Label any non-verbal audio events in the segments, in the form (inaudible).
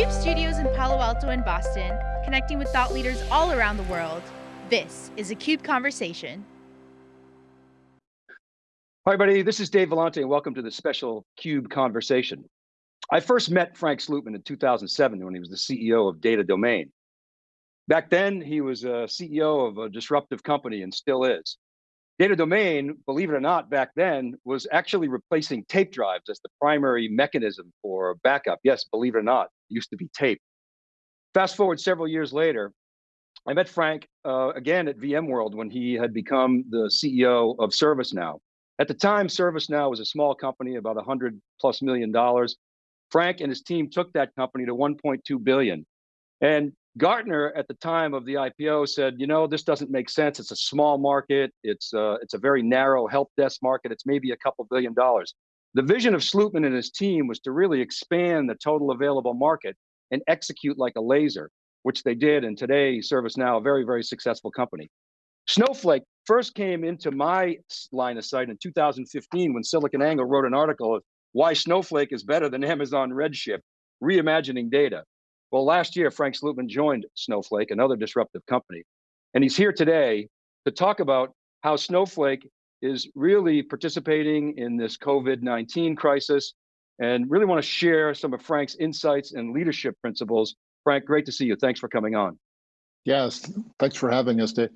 CUBE studios in Palo Alto and Boston, connecting with thought leaders all around the world. This is a CUBE Conversation. Hi, everybody. This is Dave Vellante, and welcome to the special CUBE Conversation. I first met Frank Slootman in 2007 when he was the CEO of Data Domain. Back then, he was a CEO of a disruptive company and still is. Data Domain, believe it or not, back then was actually replacing tape drives as the primary mechanism for backup. Yes, believe it or not, used to be tape. Fast forward several years later, I met Frank uh, again at VMworld when he had become the CEO of ServiceNow. At the time, ServiceNow was a small company, about 100 plus million dollars. Frank and his team took that company to 1.2 billion. And Gartner at the time of the IPO said, you know, this doesn't make sense. It's a small market. It's uh, it's a very narrow help desk market. It's maybe a couple billion dollars. The vision of Slootman and his team was to really expand the total available market and execute like a laser, which they did. And today, ServiceNow, a very, very successful company. Snowflake first came into my line of sight in 2015 when SiliconANGLE wrote an article of why Snowflake is better than (laughs) Amazon Redshift, reimagining data. Well, last year, Frank Slootman joined Snowflake, another disruptive company, and he's here today to talk about how Snowflake is really participating in this COVID-19 crisis and really want to share some of Frank's insights and leadership principles. Frank, great to see you. Thanks for coming on. Yes, thanks for having us, Dave.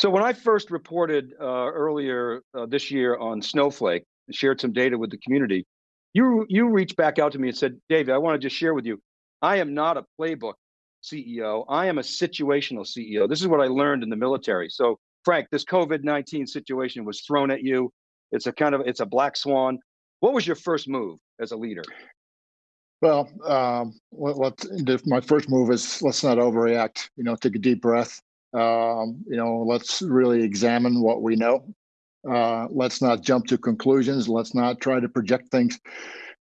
So when I first reported uh, earlier uh, this year on Snowflake, shared some data with the community, you, you reached back out to me and said, David, I want to just share with you, I am not a playbook CEO. I am a situational CEO. This is what I learned in the military. So Frank, this COVID-19 situation was thrown at you. It's a kind of, it's a black swan. What was your first move as a leader? Well, um, my first move is let's not overreact. You know, take a deep breath. Um, you know, let's really examine what we know. Uh, let's not jump to conclusions. Let's not try to project things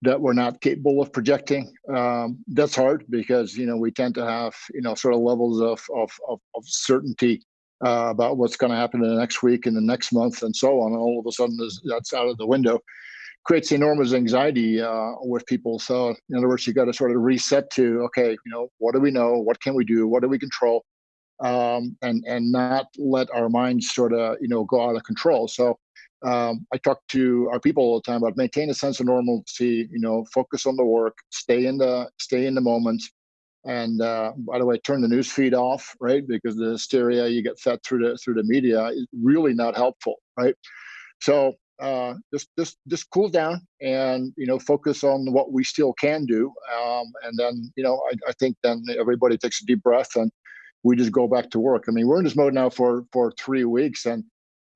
that we're not capable of projecting. Um, that's hard because you know we tend to have you know sort of levels of of of, of certainty uh, about what's going to happen in the next week and the next month and so on. And all of a sudden, that's out of the window. Creates enormous anxiety uh, with people. So in other words, you got to sort of reset to okay, you know, what do we know? What can we do? What do we control? um, and and not let our minds sort of you know go out of control. So um, I talk to our people all the time about maintain a sense of normalcy. You know, focus on the work, stay in the stay in the moment, and uh, by the way, turn the news feed off, right? Because the hysteria you get fed through the through the media is really not helpful, right? So uh, just just just cool down and you know focus on what we still can do, um, and then you know I, I think then everybody takes a deep breath and we just go back to work. I mean, we're in this mode now for for three weeks, and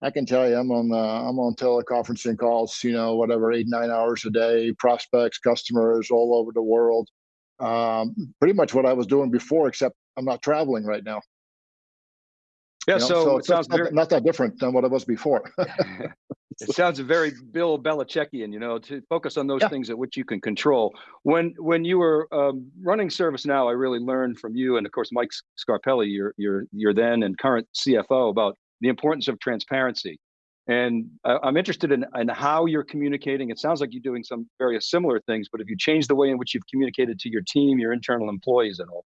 I can tell you, I'm on uh, I'm on teleconferencing calls, you know, whatever, eight nine hours a day, prospects, customers all over the world. Um, pretty much what I was doing before, except I'm not traveling right now. Yeah, you know, so, so, it sounds not, very... not that different than what it was before. (laughs) it sounds very Bill Belichickian, you know, to focus on those yeah. things at which you can control. When when you were um, running ServiceNow, I really learned from you and of course Mike Scarpelli, your your your then and current CFO, about the importance of transparency. And I'm interested in, in how you're communicating. It sounds like you're doing some various similar things, but if you change the way in which you've communicated to your team, your internal employees at all?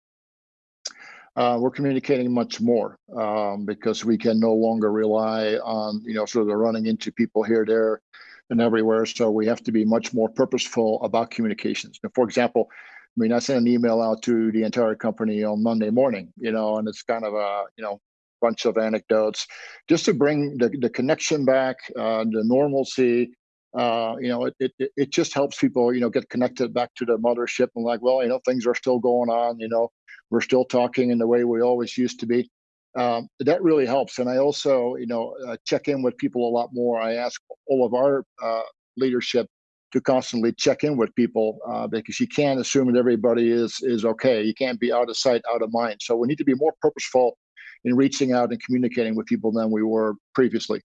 uh, we're communicating much more um, because we can no longer rely on, you know, sort of running into people here, there, and everywhere. So we have to be much more purposeful about communications. Now, for example, I mean, I sent an email out to the entire company on Monday morning, you know, and it's kind of a, you know, bunch of anecdotes just to bring the, the connection back, uh, the normalcy, uh, you know, it, it, it just helps people, you know, get connected back to the mothership and like, well, you know, things are still going on, you know, we're still talking in the way we always used to be. Um, that really helps. And I also, you know, uh, check in with people a lot more. I ask all of our uh, leadership to constantly check in with people uh, because you can't assume that everybody is is okay. You can't be out of sight, out of mind. So we need to be more purposeful in reaching out and communicating with people than we were previously.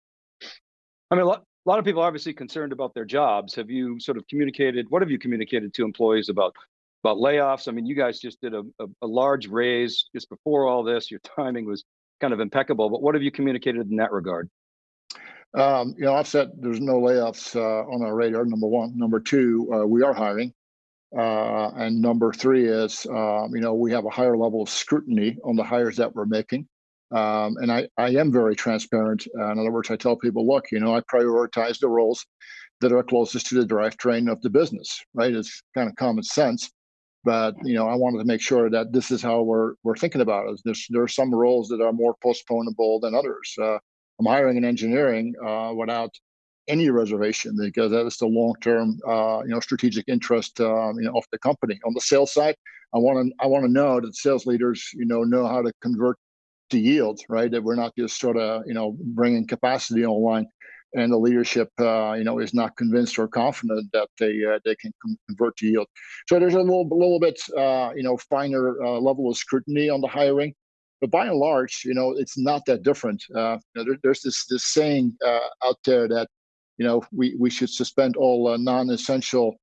I mean, a lot, a lot of people are obviously concerned about their jobs. Have you sort of communicated? What have you communicated to employees about about layoffs. I mean, you guys just did a, a, a, large raise just before all this. Your timing was kind of impeccable. But what have you communicated in that regard? Um, you know, I've said there's no layoffs uh, on our radar. Number one. Number two, uh, we are hiring. Uh, and number three is, um, you know, we have a higher level of scrutiny on the hires that we're making. Um, and I, I am very transparent. Uh, in other words, I tell people, look, you know, I prioritize the roles that are closest to the drivetrain of the business, right? It's kind of common sense. But you know, I wanted to make sure that this is how we're we're thinking about it. There's there are some roles that are more postponable than others. Uh, I'm hiring in engineering uh, without any reservation because that is the long-term, uh, you know, strategic interest, um, you know, of the company. On the sales side, I want to I want to know that sales leaders, you know, know how to convert to yield, right? That we're not just sort of, you know, bringing capacity online, and the leadership, uh, you know, is not convinced or confident that they uh, they can convert to yield. So there's a little little bit, uh, you know, finer uh, level of scrutiny on the hiring. But by and large, you know, it's not that different. Uh, you know, there, there's this this saying uh, out there that you know, we, we should suspend all non-essential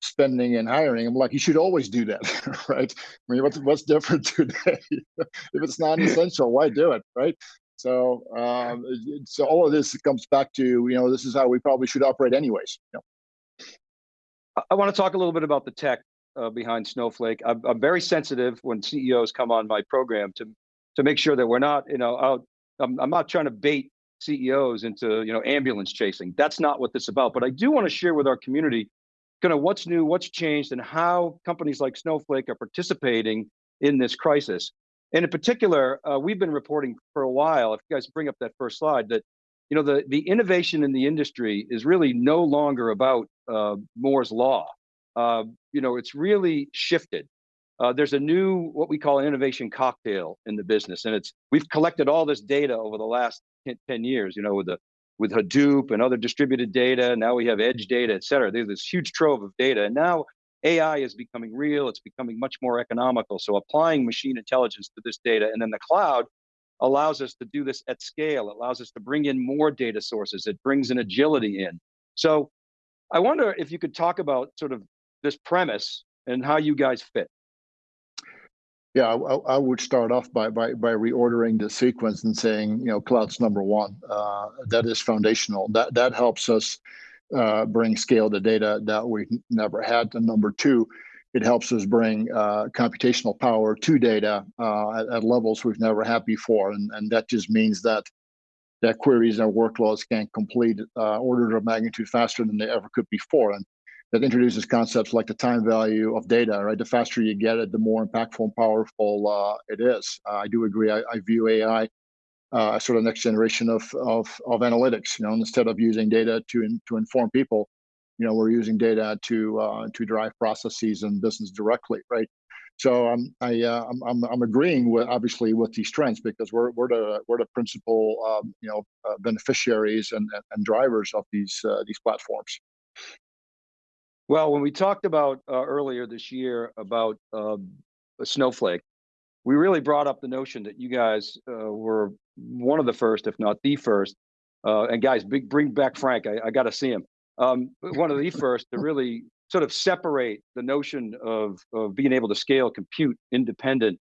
spending and hiring. I'm like, you should always do that, (laughs) right? I mean, what's, what's different (laughs) today? if it's not essential, why do it, right? So, um, so all of this comes back to, you know, this is how we probably should operate anyways. You know? I want to talk a little bit about the tech uh, behind Snowflake. I'm, I'm, very sensitive when CEOs come on my program to to make sure that we're not, you know, out. I'm, I'm not trying to bait CEOs into you know ambulance chasing. That's not what this is about. But I do want to share with our community kind of what's new, what's changed, and how companies like Snowflake are participating in this crisis. And in particular, uh, we've been reporting for a while. If you guys bring up that first slide, that you know the the innovation in the industry is really no longer about uh, Moore's law. Uh, you know, it's really shifted. Uh, there's a new what we call an innovation cocktail in the business, and it's we've collected all this data over the last 10 years, you know, with the with Hadoop and other distributed data. Now we have edge data, et cetera. There's this huge trove of data. And now AI is becoming real. It's becoming much more economical. So applying machine intelligence to this data and then the cloud allows us to do this at scale. It allows us to bring in more data sources. It brings an agility in. So I wonder if you could talk about sort of this premise and how you guys fit. Yeah, I, I, would start off by, by by reordering the sequence and saying, you know, cloud's number one. Uh, that is foundational. That that helps us uh, bring scale to data that we never had. And number two, it helps us bring uh, computational power to data uh, at, at, levels we've never had before. And and that just means that that queries and workloads can complete uh, orders of magnitude faster than they ever could before. And that introduces concepts like the time value of data, right? The faster you get it, the more impactful and powerful uh, it is. Uh, I do agree. I, I view AI uh, as sort of next generation of, of, of analytics. You know, instead of using data to in, to inform people, you know, we're using data to uh, to drive processes and business directly, right? So um, I uh, I'm, I'm, I'm agreeing with obviously with these trends because we're we're the we're the principal um, you know uh, beneficiaries and, and drivers of these these platforms. Well, when we talked about uh, earlier this year about uh, Snowflake, we really brought up the notion that you guys uh, were one of the first, if not the first. Uh, and guys, big, bring back Frank. I, I got to see him. Um, one of the first to really sort of separate the notion of, of being able to scale compute independent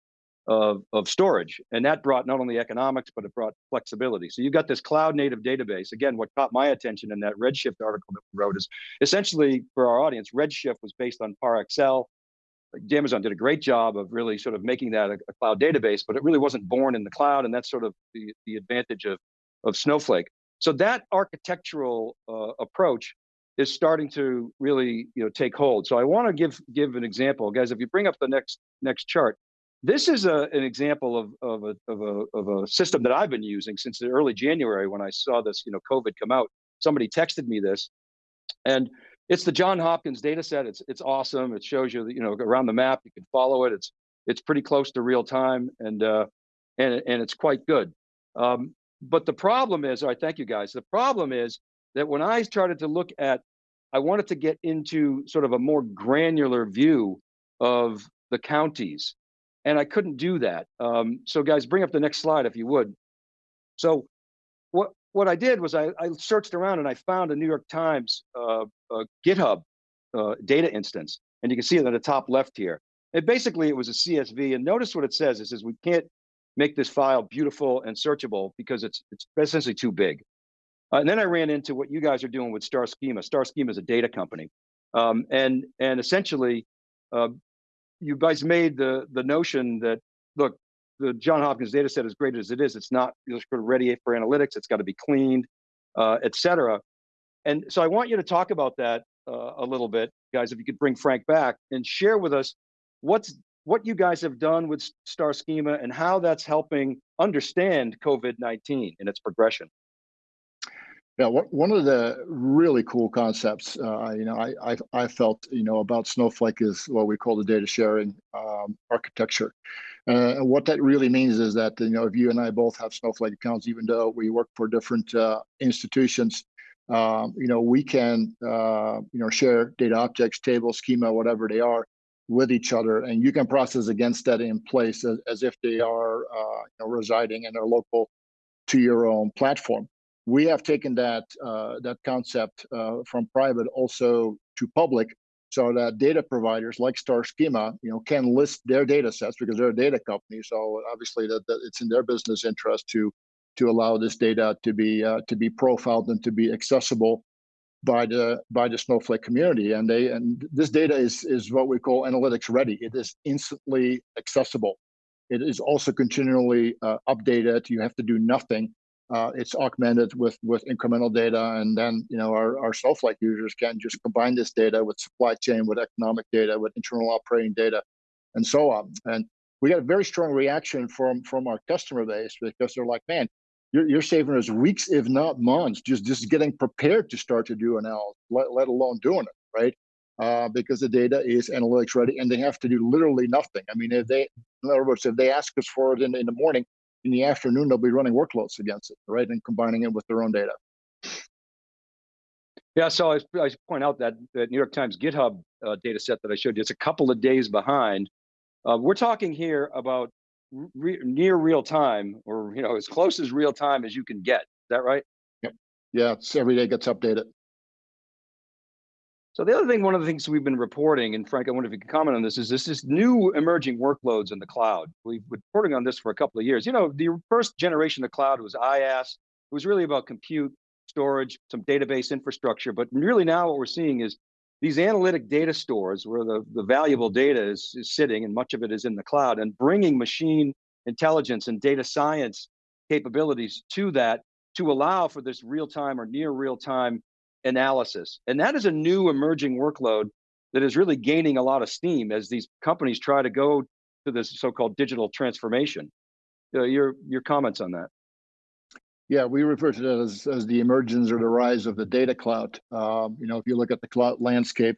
of, of storage. And that brought not only economics, but it brought flexibility. So you've got this cloud native database. Again, what caught my attention in that Redshift article that we wrote is essentially for our audience, Redshift was based on ParAccel. Amazon did a great job of really sort of making that a, a, cloud database, but it really wasn't born in the cloud. And that's sort of the, the advantage of, of Snowflake. So that architectural uh, approach is starting to really you know, take hold. So I want to give, give an example. Guys, if you bring up the next, next chart, this is a, an example of, of, a, of, a, of a system that I've been using since the early January when I saw this, you know, COVID come out. Somebody texted me this, and it's the John Hopkins data set. It's it's awesome. It shows you, you know, around the map. You can follow it. It's it's pretty close to real time, and uh, and and it's quite good. Um, but the problem is, all right, thank you guys. The problem is that when I started to look at, I wanted to get into sort of a more granular view of the counties and I couldn't do that. Um, so guys, bring up the next slide if you would. So what what I did was I, I searched around and I found a New York Times uh, GitHub uh, data instance, and you can see it on the top left here. It basically it was a CSV, and notice what it says. It says we can't make this file beautiful and searchable because it's it's essentially too big. Uh, and then I ran into what you guys are doing with Star Schema. Star Schema is a data company, um, and and essentially uh, you guys made the the notion that look, the John Hopkins data set, as great as it is, it's not just ready for analytics. It's got to be cleaned, uh, et cetera. And so I want you to talk about that uh, a little bit, guys. If you could bring Frank back and share with us what's what you guys have done with Star Schema and how that's helping understand COVID-19 and its progression. Yeah, one of the really cool concepts, uh, you know, I, I, I felt, you know, about Snowflake is what we call the data sharing um, architecture. Uh, and what that really means is that, you know, if you and I both have Snowflake accounts, even though we work for different uh, institutions, um, you know, we can, uh, you know, share data objects, tables, schema, whatever they are, with each other, and you can process against that in place as, as if they are, uh, you know, residing in a local to your own platform we have taken that uh, that concept uh, from private also to public so that data providers like star schema you know can list their data sets because they're a data company. So obviously that, that it's in their business interest to to allow this data to be uh, to be profiled and to be accessible by the by the snowflake community. And they and this data is is what we call analytics ready. It is instantly accessible. It is also continually uh, updated. You have to do nothing uh, it's augmented with with incremental data, and then you know our, our Snowflake users can just combine this data with supply chain, with economic data, with internal operating data, and so on. And we got a very strong reaction from from our customer base because they're like, man, you're, you're saving us weeks, if not months, just just getting prepared to start to do analysis, let, let alone doing it, right? Uh, because the data is analytics ready and they have to do literally nothing. I mean, if they, in other words, if they ask us for it in, in the morning, in the afternoon, they'll be running workloads against it, right? And combining it with their own data. Yeah, so I, I point out that the New York Times GitHub uh, data set that I showed you, it's a couple of days behind. Uh, we're talking here about re near real time, or you know, as close as real time as you can get. Is that right? Yep. Yeah, it's every day gets updated. So the other thing, one of the things we've been reporting, and Frank, I wonder if you can comment on this, is this, is new emerging workloads in the cloud. We've been reporting on this for a couple of years. You know, the first generation of cloud was IaaS. It was really about compute, storage, some database infrastructure. But really now what we're seeing is these analytic data stores where the, the valuable data is, is sitting and much of it is in the cloud and bringing machine intelligence and data science capabilities to that to allow for this real time or near real time analysis. And that is a new emerging workload that is really gaining a lot of steam as these companies try to go to this so-called digital transformation. Uh, your your comments on that? Yeah, we refer to that as, as the emergence or the rise of the data cloud. Um, you know, if you look at the cloud landscape,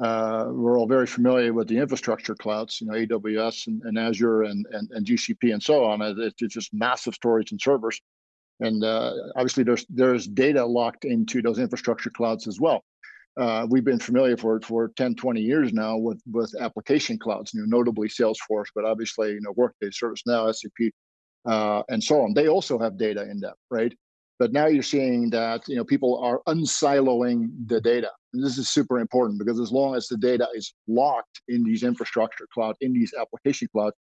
uh, we're all very familiar with the infrastructure clouds, you know, AWS and, and Azure and, and, and GCP and so on. It's, it's just massive storage and servers. And uh, obviously there's there's data locked into those infrastructure clouds as well. Uh, we've been familiar for for 10, 20 years now with with application clouds, you know, notably Salesforce, but obviously, you know, Workday, ServiceNow, SAP, uh, and so on. They also have data in them, right? But now you're seeing that you know people are unsiloing the data. And this is super important because as long as the data is locked in these infrastructure cloud, in these application cloud,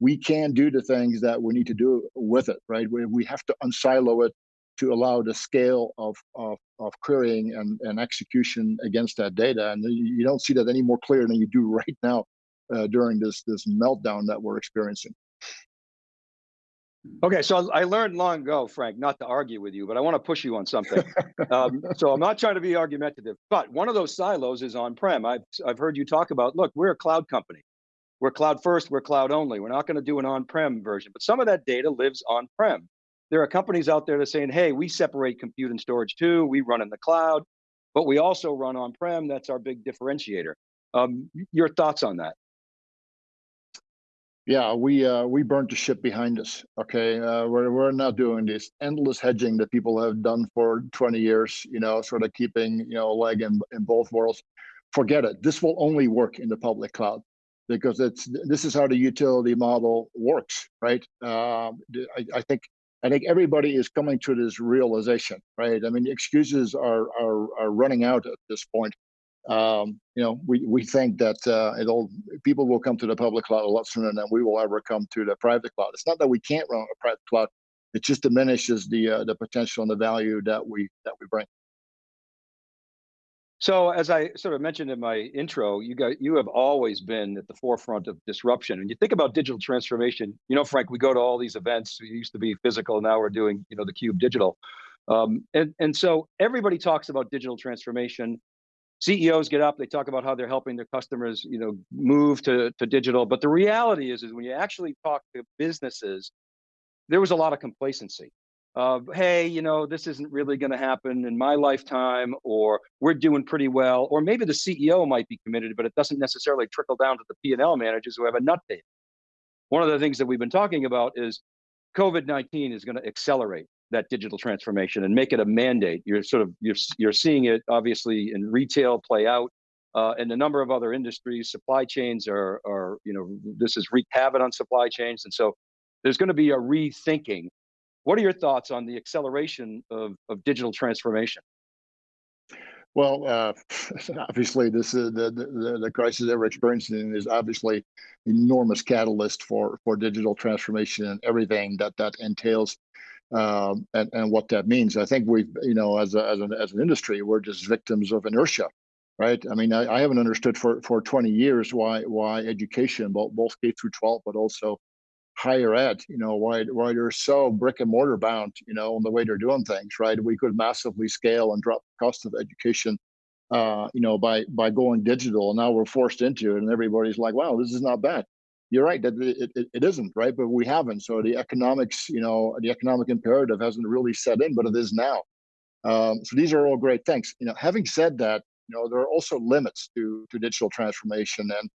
we can do the things that we need to do with it, right? We, we have to unsilo it to allow the scale of, of, of querying and, and execution against that data. And you don't see that any more clear than you do (laughs) right now uh, during this, this meltdown that we're experiencing. Okay, so I learned long ago, Frank, not to argue with you, but I want to push you on something. (laughs) um, so I'm not trying to be argumentative, but one of those silos is on-prem. I've, I've heard you talk about, look, we're a cloud company. We're cloud first, we're cloud only. We're not going to do an on-prem version, but some of that data lives on-prem. There are companies out there that are saying, hey, we separate compute and storage too. We run in the cloud, but we also run on-prem. That's our big differentiator. Um, your thoughts on that? Yeah, we uh, we burnt the ship behind us. Okay, uh, we're we're not doing this endless hedging that people have done for 20 years. You know, sort of keeping you know a leg in in both worlds. Forget it. This will only work in the public cloud because it's this is how the utility model works, right? Uh, I, I, think I think everybody is coming to this realization, right? I mean, excuses are are, are running out at this point. Um, you know, we we think that uh, it'll people will come to the public cloud a lot sooner than we will ever come to the private cloud. It's not that we can't run a private cloud; it just diminishes the uh, the potential and the value that we that we bring. So as I sort of mentioned in my intro, you got you have always been at the forefront of disruption. And you think about digital transformation, you know, Frank, we go to all these events. We used to be physical, now we're doing, you know, the cube digital. Um, and, and so everybody talks about digital transformation. CEOs get up, they talk about how they're helping their customers, you know, move to, to digital. But the reality is, is when you actually talk to businesses, there was a lot of complacency of, hey, you know, this isn't really going to happen in my lifetime, or we're doing pretty well, or maybe the CEO might be committed, but it doesn't necessarily trickle down to the P&L managers who have a nut date. One of the things that we've been talking about is COVID-19 is going to accelerate that digital transformation and make it a mandate. You're sort of, you're, you're seeing it obviously in retail play out, uh, and a number of other industries, supply chains are, are, you know, this is wreaked havoc on supply chains. And so there's going to be a rethinking what are your thoughts on the acceleration of, of digital transformation? Well, uh, (laughs) obviously, this is the, the, the crisis that we're experiencing is obviously enormous catalyst for for digital transformation and everything that that entails, um, and and what that means. I think we've you know as a, as an as an industry we're just victims of inertia, right? I mean, I, I haven't understood for for 20 years why why education, both both K through 12, but also higher ed, you know, why, why they're so brick and mortar bound, you know, in the way they're doing things, right? We could massively scale and drop the cost of education, uh, you know, by by going digital. And now we're forced into it, and everybody's like, "Wow, this is not bad." You're right that it, it, it isn't right, but we haven't. So the economics, you know, the economic imperative hasn't really set in, but it is now. Um, so these are all great things. You know, having said that, you know, there are also limits to to digital transformation, and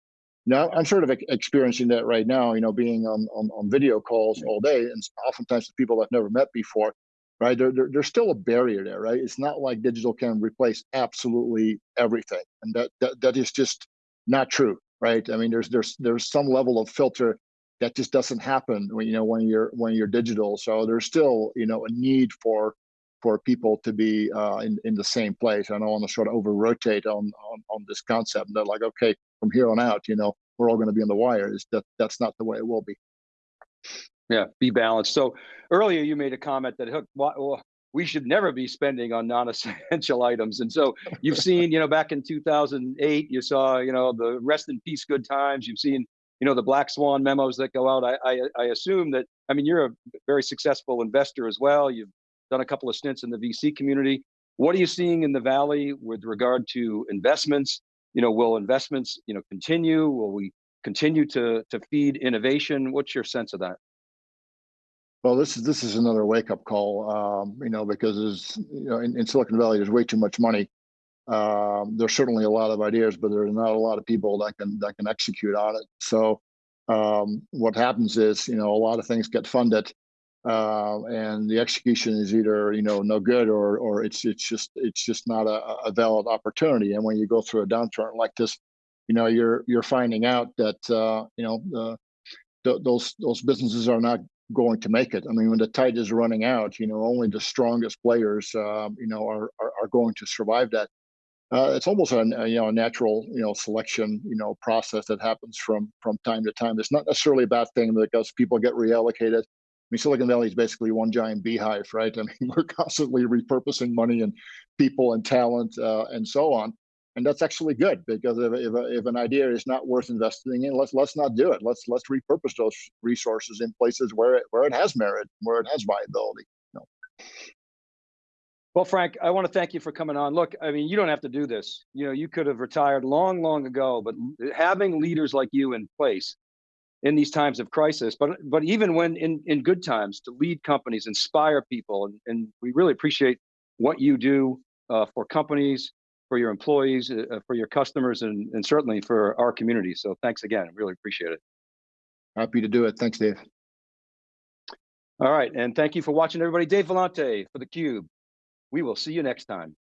now I'm sort of experiencing that right now, you know, being on, on, on video calls all day and oftentimes with people I've never met before, right? There, there, there's still a barrier there, right? It's not like digital can replace absolutely everything. And that, that, that is just not true, right? I mean, there's, there's, there's some level of filter that just doesn't happen when, you know, when you're, when you're digital. So there's still, you know, a need for, for people to be uh, in, in the same place. I don't want to sort of over rotate on, on, on this concept. They're like, okay, from here on out, you know, we're all going to be on the wire. Is that that's not the way it will be. Yeah, be balanced. So earlier you made a comment that Hook, well, we should never be spending on non-essential (laughs) items. And so you've seen, you know, back in 2008, you saw, you know, the rest in peace good times. You've seen, you know, the black swan memos that go out. I, I, I assume that, I mean, you're a very successful investor as well. You've done a couple of stints in the VC community. What are you seeing in the Valley with regard to investments? You know, will investments, you know, continue? Will we continue to to feed innovation? What's your sense of that? Well, this is this is another wake up call, um, you know, because there's you know in, in, Silicon Valley there's way too much money. Um, there's certainly a lot of ideas, but there's not a lot of people that can that can execute on it. So um, what happens is, you know, a lot of things get funded, uh, and the execution is either you know no good or or it's it's just it's just not a, a valid opportunity. And when you go through a downturn like this, you know you're you're finding out that uh, you know the, the, those those businesses are not going to make it. I mean, when the tide is running out, you know only the strongest players um, you know are, are, are going to survive that. Uh, it's almost a, a, you know a natural you know selection you know process that happens from from time to time. It's not necessarily a bad thing because people get reallocated mean, Silicon Valley is basically one giant beehive, right? (laughs) I mean, we're constantly repurposing money and people and talent uh, and so on. And that's actually good because if, if, if, an idea is not worth investing in, let's let's not do it. Let's let's repurpose those resources in places where it where it has merit, where it has viability. You know? Well, Frank, I want to thank you for coming on. Look, I mean, you don't have to do this. You know, you could have retired long, long ago, but having leaders like you in place in these times of crisis, but but even when in in good times to lead companies, inspire people, and, and we really appreciate what you do uh, for companies, for your employees, uh, for your customers, and and certainly for our community. So thanks again, really appreciate it. Happy to do it. Thanks, Dave. All right, and thank you for watching, everybody. Dave Vellante for theCUBE. We will see you next time.